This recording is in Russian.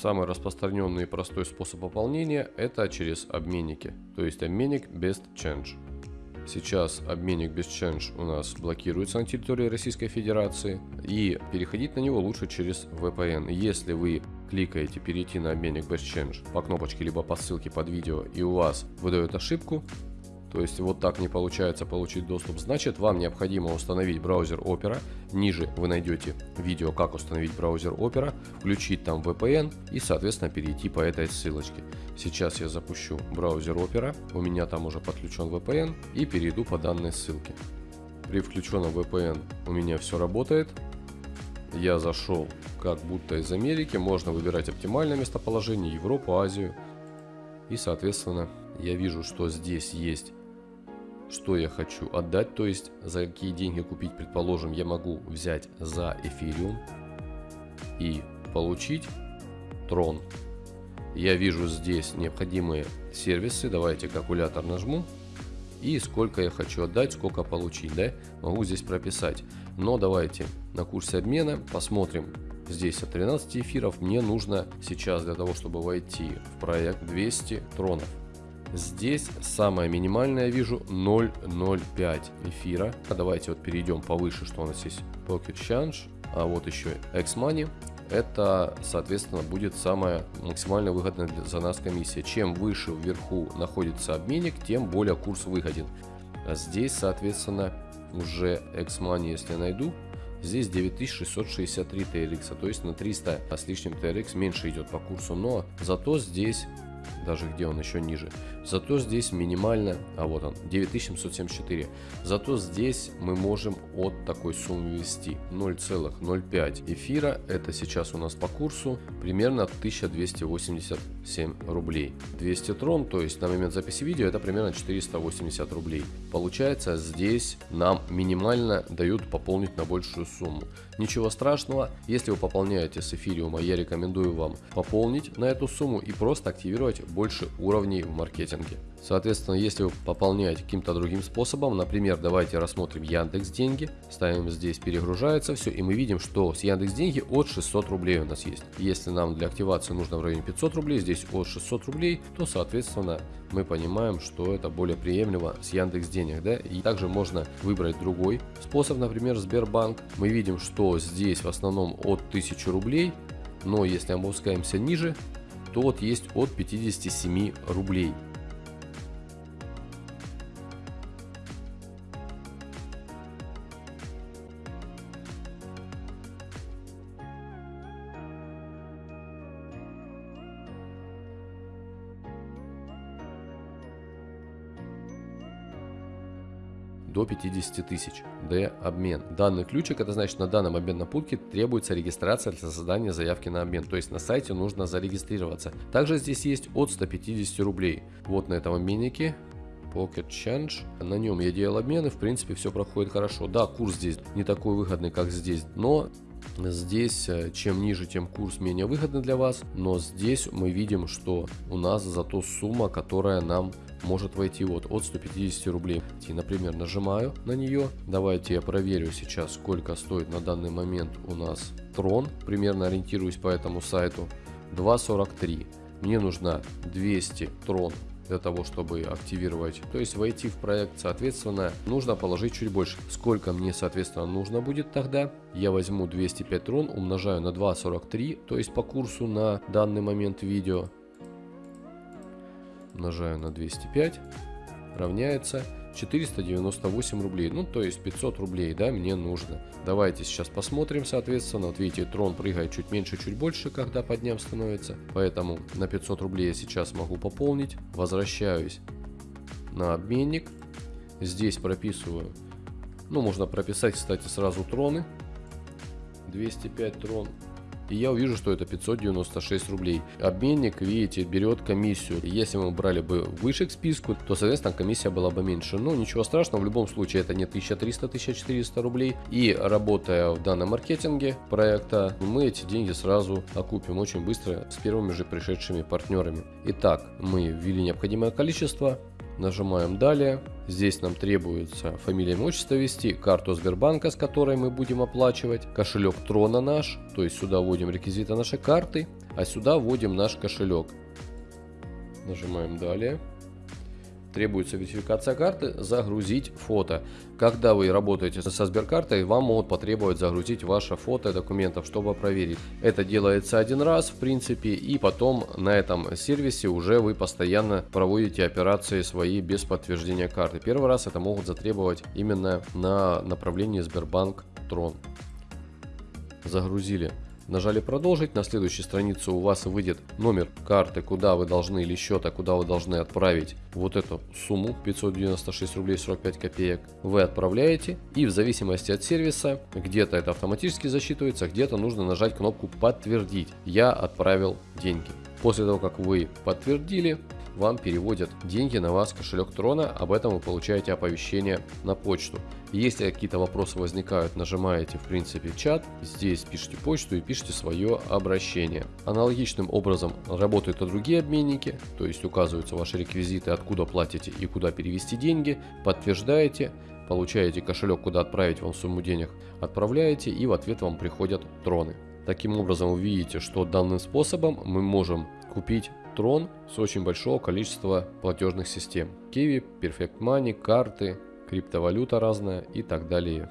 Самый распространенный и простой способ пополнения это через обменники, то есть обменник Best Change. Сейчас обменник BestChange у нас блокируется на территории Российской Федерации и переходить на него лучше через VPN. Если вы кликаете перейти на обменник BestChange по кнопочке либо по ссылке под видео и у вас выдает ошибку, то есть вот так не получается получить доступ, значит вам необходимо установить браузер Opera. Ниже вы найдете видео, как установить браузер Opera, включить там VPN и соответственно перейти по этой ссылочке. Сейчас я запущу браузер Opera, у меня там уже подключен VPN и перейду по данной ссылке. При включенном VPN у меня все работает. Я зашел как будто из Америки, можно выбирать оптимальное местоположение, Европу, Азию. И соответственно я вижу, что здесь есть что я хочу отдать, то есть за какие деньги купить, предположим, я могу взять за эфириум и получить трон. Я вижу здесь необходимые сервисы, давайте калькулятор нажму и сколько я хочу отдать, сколько получить, да, могу здесь прописать. Но давайте на курсе обмена посмотрим, здесь от 13 эфиров мне нужно сейчас для того, чтобы войти в проект 200 тронов. Здесь самое минимальное я вижу 0.05 эфира. Давайте вот перейдем повыше, что у нас есть Pocket Change, а вот еще X-Money. Это, соответственно, будет самая максимально выгодная за нас комиссия. Чем выше вверху находится обменник, тем более курс выгоден. А здесь, соответственно, уже X-Money, если найду, Здесь 9663 TRX, то есть на 300 с лишним TRX меньше идет по курсу, но зато здесь даже где он еще ниже. Зато здесь минимально, а вот он, 9774. Зато здесь мы можем от такой суммы ввести 0,05 эфира. Это сейчас у нас по курсу примерно 1287 рублей. 200 трон, то есть на момент записи видео это примерно 480 рублей. Получается здесь нам минимально дают пополнить на большую сумму. Ничего страшного, если вы пополняете с эфириума, я рекомендую вам пополнить на эту сумму и просто активировать больше уровней в маркетинге. Соответственно, если вы пополняете каким-то другим способом, например, давайте рассмотрим Яндекс Деньги, ставим здесь перегружается все, и мы видим, что с Яндекс Деньги от 600 рублей у нас есть. Если нам для активации нужно в районе 500 рублей, здесь от 600 рублей, то соответственно мы понимаем, что это более приемлемо с Яндекс Денег, да, и также можно выбрать другой способ, например, Сбербанк. Мы видим, что здесь в основном от 1000 рублей, но если опускаемся ниже, то вот есть от 57 рублей. До 50 тысяч. D обмен. Данный ключик, это значит на данном обменном пункте требуется регистрация для создания заявки на обмен. То есть на сайте нужно зарегистрироваться. Также здесь есть от 150 рублей. Вот на этом обменнике Pocket Change. На нем я делал обмены, в принципе все проходит хорошо. Да, курс здесь не такой выгодный, как здесь, но Здесь э, чем ниже, тем курс менее выгодный для вас, но здесь мы видим, что у нас зато сумма, которая нам может войти вот от 150 рублей. И, например, нажимаю на нее. Давайте я проверю сейчас, сколько стоит на данный момент у нас трон. Примерно ориентируюсь по этому сайту. 2.43. Мне нужно 200 трон для того, чтобы активировать, то есть войти в проект, соответственно, нужно положить чуть больше. Сколько мне, соответственно, нужно будет тогда? Я возьму 205 трон, умножаю на 2.43, то есть по курсу на данный момент видео, умножаю на 205, равняется 498 рублей. Ну, то есть 500 рублей, да, мне нужно. Давайте сейчас посмотрим, соответственно. Вот видите, трон прыгает чуть меньше, чуть больше, когда подням становится. Поэтому на 500 рублей я сейчас могу пополнить. Возвращаюсь на обменник. Здесь прописываю. Ну, можно прописать, кстати, сразу троны. 205 трон и я увижу, что это 596 рублей. Обменник, видите, берет комиссию. Если мы брали бы выше к списку, то, соответственно, комиссия была бы меньше. Но ничего страшного, в любом случае это не 1300-1400 рублей. И работая в данном маркетинге проекта, мы эти деньги сразу окупим очень быстро с первыми же пришедшими партнерами. Итак, мы ввели необходимое количество, Нажимаем далее. Здесь нам требуется фамилия, имя, отчество ввести, карту Сбербанка, с которой мы будем оплачивать, кошелек Трона наш, то есть сюда вводим реквизиты нашей карты, а сюда вводим наш кошелек. Нажимаем далее требуется верификация карты, загрузить фото. Когда вы работаете со Сберкартой, вам могут потребовать загрузить ваше фото документов, чтобы проверить. Это делается один раз, в принципе, и потом на этом сервисе уже вы постоянно проводите операции свои без подтверждения карты. Первый раз это могут затребовать именно на направлении Сбербанк Трон. Загрузили Нажали продолжить, на следующей странице у вас выйдет номер карты, куда вы должны или счета, куда вы должны отправить вот эту сумму 596 рублей 45 копеек. Вы отправляете и в зависимости от сервиса, где-то это автоматически засчитывается, где-то нужно нажать кнопку подтвердить. Я отправил деньги. После того, как вы подтвердили, вам переводят деньги на вас кошелек Трона, об этом вы получаете оповещение на почту. Если какие-то вопросы возникают, нажимаете в принципе чат, здесь пишите почту и пишите свое обращение. Аналогичным образом работают и другие обменники, то есть указываются ваши реквизиты, откуда платите и куда перевести деньги, подтверждаете, получаете кошелек, куда отправить вам сумму денег, отправляете и в ответ вам приходят троны. Таким образом вы видите, что данным способом мы можем купить трон с очень большого количества платежных систем. Kiwi, Perfect Money, карты, криптовалюта разная и так далее.